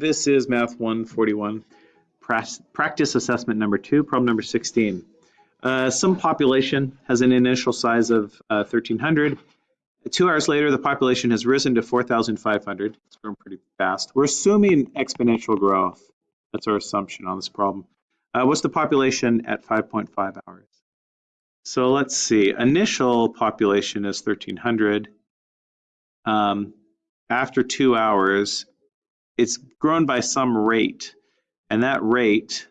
This is Math 141, pras- practice assessment number two, problem number 16. Uh, some population has an initial size of uh, 1,300. Two hours later, the population has risen to 4,500. It's grown pretty fast. We're assuming exponential growth. That's our assumption on this problem. Uh, what's the population at 5.5 hours? So let's see. Initial population is 1,300. Um, after two hours, it's grown by some rate. And that rate,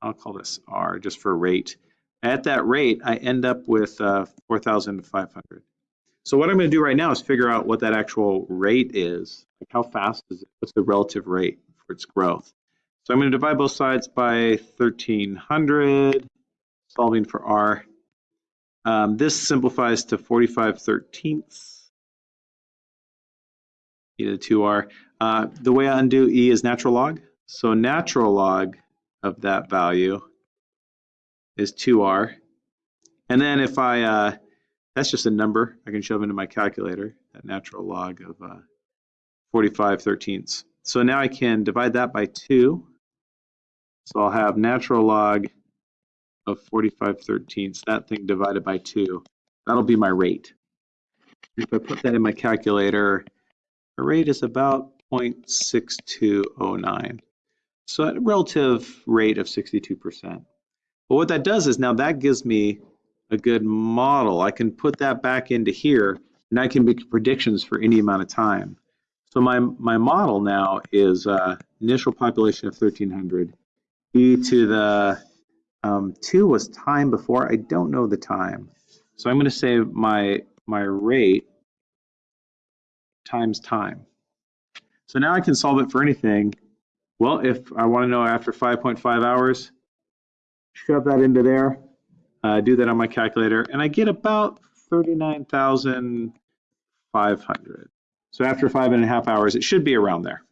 I'll call this R just for rate. At that rate, I end up with uh, 4,500. So what I'm going to do right now is figure out what that actual rate is. Like how fast is it? What's the relative rate for its growth? So I'm going to divide both sides by 1,300, solving for R. Um, this simplifies to 45 thirteenths. E to the 2R. Uh, the way I undo E is natural log. So natural log of that value is 2R. And then if I, uh, that's just a number I can shove into my calculator, that natural log of uh, 45 thirteenths. So now I can divide that by 2. So I'll have natural log of 45 thirteenths, that thing divided by 2. That'll be my rate. If I put that in my calculator, the rate is about 0.6209. So a relative rate of 62%. But what that does is now that gives me a good model. I can put that back into here and I can make predictions for any amount of time. So my, my model now is uh, initial population of 1300. E to the um, 2 was time before. I don't know the time. So I'm going to say my, my rate times time. So now I can solve it for anything. Well, if I want to know after 5.5 hours, shove that into there, uh, do that on my calculator, and I get about 39,500. So after five and a half hours, it should be around there.